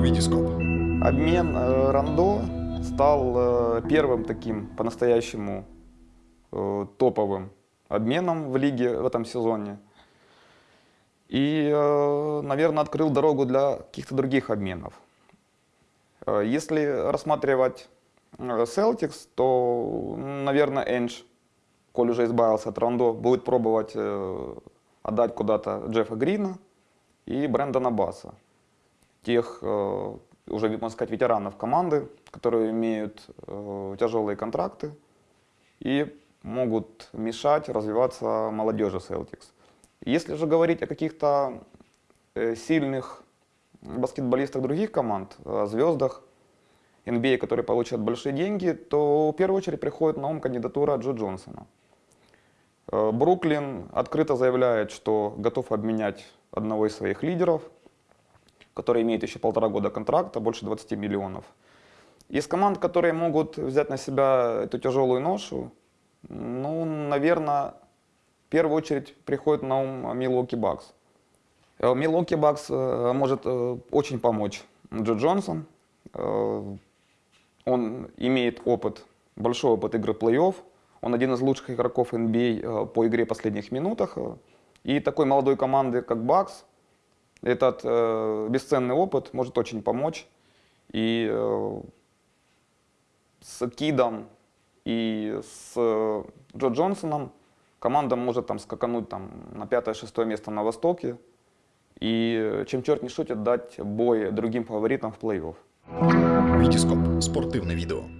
Витископ. Обмен э, Рандо стал э, первым таким по-настоящему э, топовым обменом в лиге в этом сезоне. И, э, наверное, открыл дорогу для каких-то других обменов. Э, Если рассматривать э, Celtics, то, наверное, Эндж, коль уже избавился от Рандо, будет пробовать э, отдать куда-то Джеффа Грина и Брэндона Басса. Тех, э, уже, можно сказать, ветеранов команды, которые имеют э, тяжелые контракты и могут мешать развиваться молодежи Celtics. Если же говорить о каких-то э, сильных баскетболистах других команд, о звездах NBA, которые получат большие деньги, то в первую очередь приходит на ум кандидатура Джо Джонсона. Бруклин открыто заявляет, что готов обменять одного из своих лидеров, который имеет еще полтора года контракта, больше 20 миллионов. Из команд, которые могут взять на себя эту тяжелую ношу, ну, наверное, в первую очередь приходит на ум Милуоки Бакс. Милуоки Бакс может э, очень помочь Джо Джонсон. Э, Он имеет опыт, большой опыт игры плей-офф. Он один из лучших игроков NBA э, по игре последних минутах. И такой молодой команды, как Бакс, этот э, бесценный опыт может очень помочь. И э, с Кидом и с э, Джо Джонсоном команда может там скакануть там, на пятое-шестое место на Востоке. И э, чем черт не шутит, дать бой другим фаворитам в плей-офф. Витископ. Спортивне відео.